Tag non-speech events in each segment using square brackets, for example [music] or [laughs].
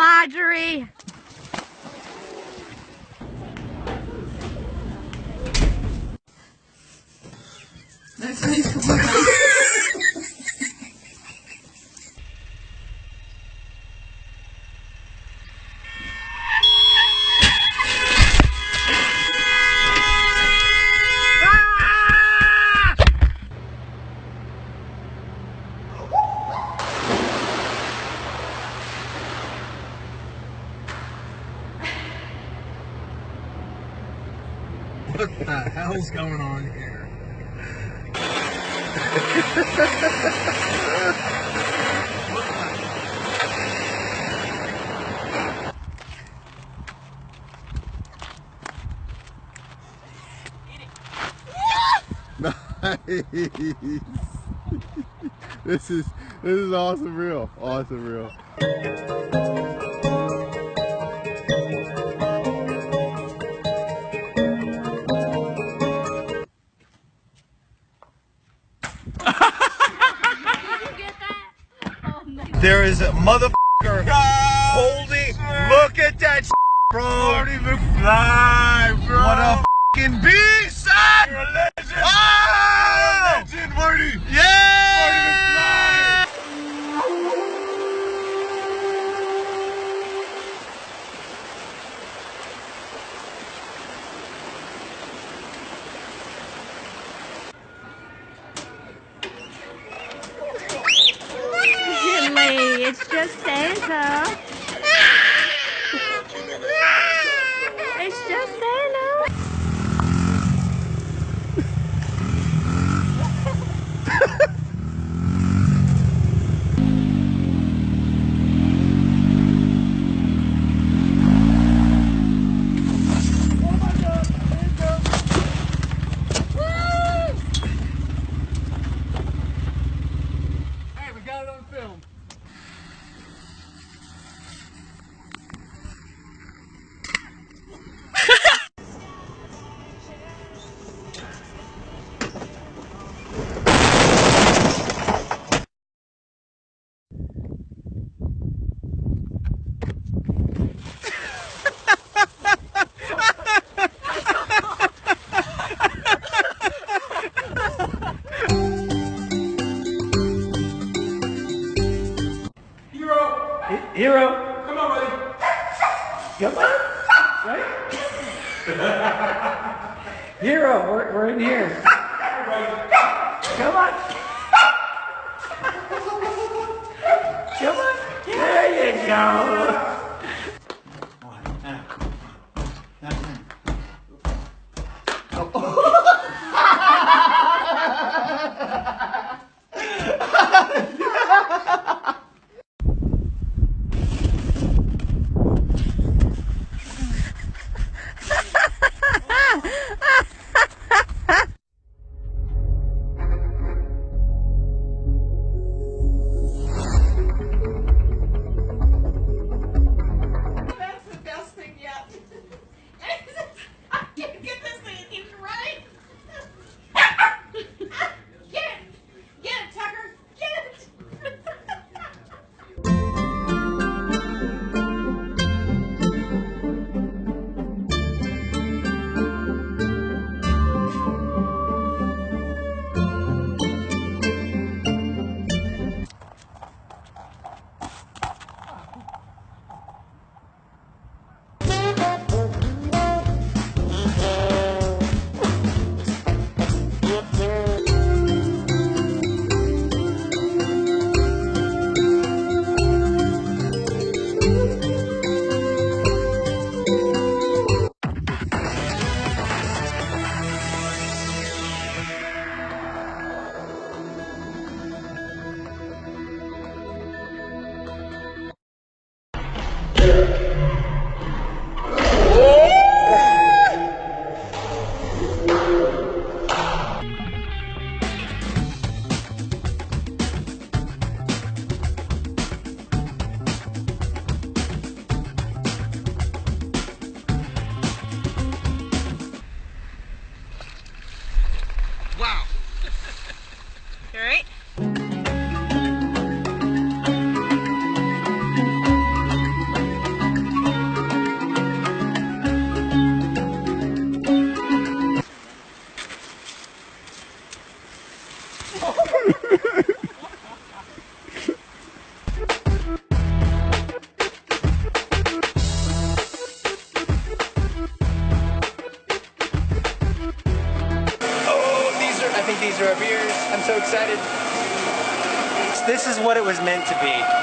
Marjorie. What the hell's going on here? Nice. [laughs] this is this is awesome real. Awesome real. There is a motherfucker holding. Look at that shit, bro. Marty McFly, bro. What a fucking beast, son. You're a legend. Oh! You're a legend, Marty. Yeah. It's just Santa. It's we're, in here. Come on. Come on. There you go. Alright? These are our beers. I'm so excited. This is what it was meant to be.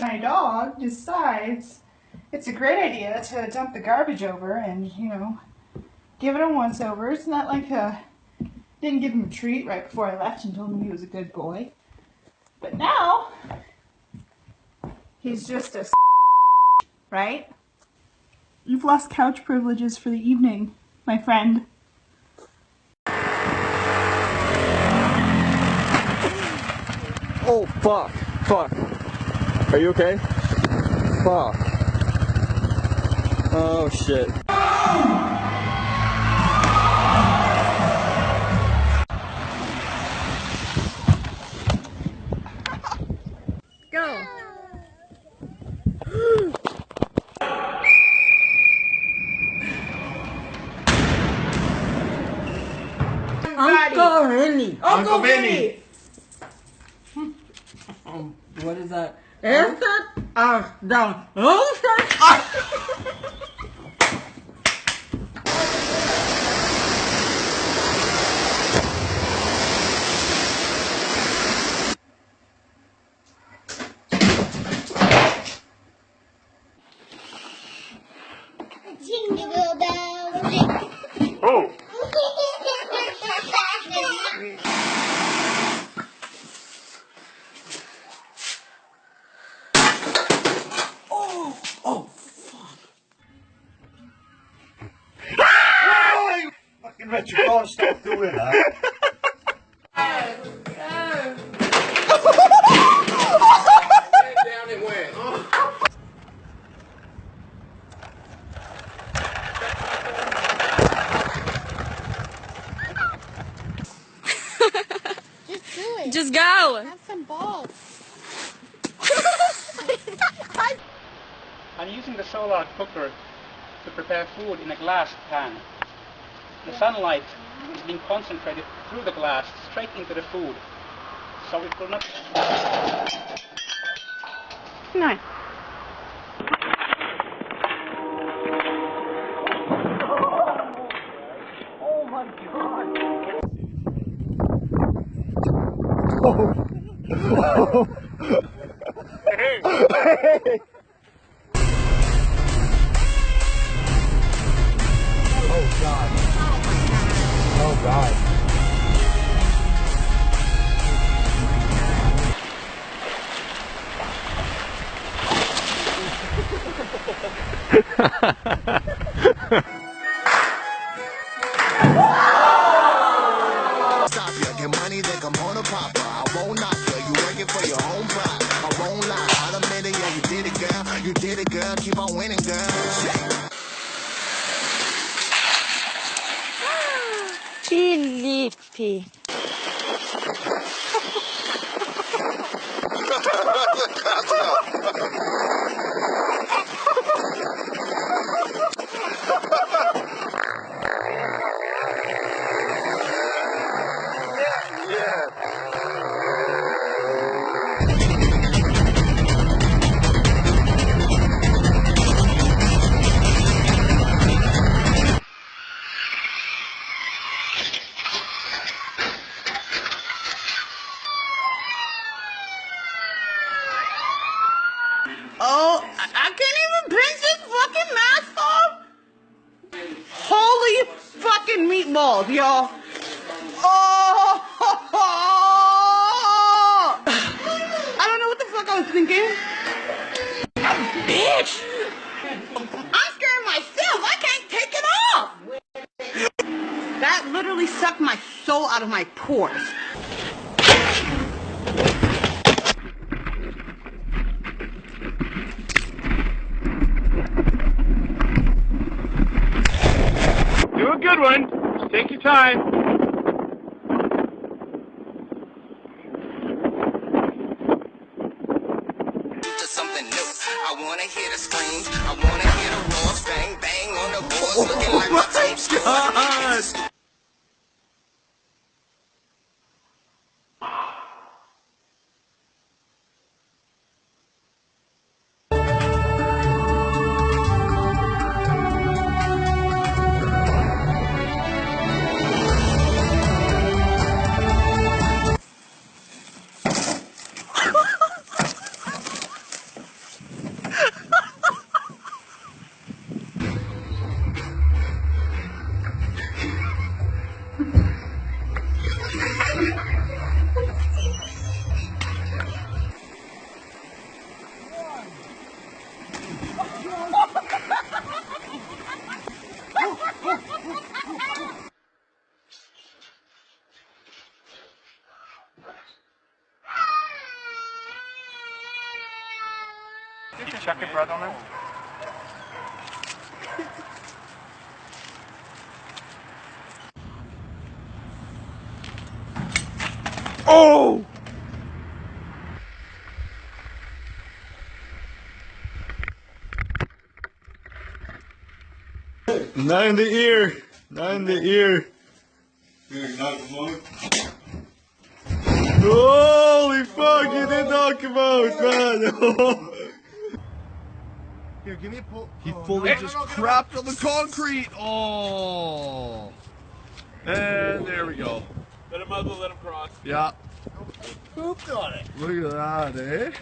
my dog decides it's a great idea to dump the garbage over and, you know, give it a once over. It's not like a didn't give him a treat right before I left and told him he was a good boy. But now he's just a right? You've lost couch privileges for the evening, my friend. Oh, fuck. Fuck. Are you okay? Fuck. Oh, shit. Go. Uncle Vinny. Uncle Vinny. [laughs] Um, what is that? Is it? Ach, dan hoofd. Ah. Fucking Rich, you gotta stop doing that. Just. Just go. have some balls. I'm using the solar cooker to prepare food in a glass pan. The sunlight is being concentrated through the glass straight into the food. So it will not... No. Oh god. Stop [laughs] Filippi. [laughs] my soul out of my pores. Do a good one. Just take your time. something new. I wanna hear the screams. I wanna hear the roars. Bang, bang on the boards. Looking like my [laughs] oh team check your breath on it? [laughs] Oh! Not in the ear. Not in the ear. Holy fuck, you did knock him out, man. [laughs] [laughs] Here, give me a pull. he fully just crapped on the concrete. Oh. And there we go. Let him muzzle, let him cross. Yeah. Pooped on it. Look at that, eh?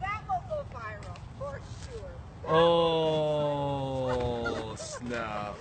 That will go viral, for sure. Oh, snap.